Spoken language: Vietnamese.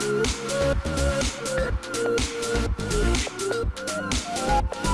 We'll be right back.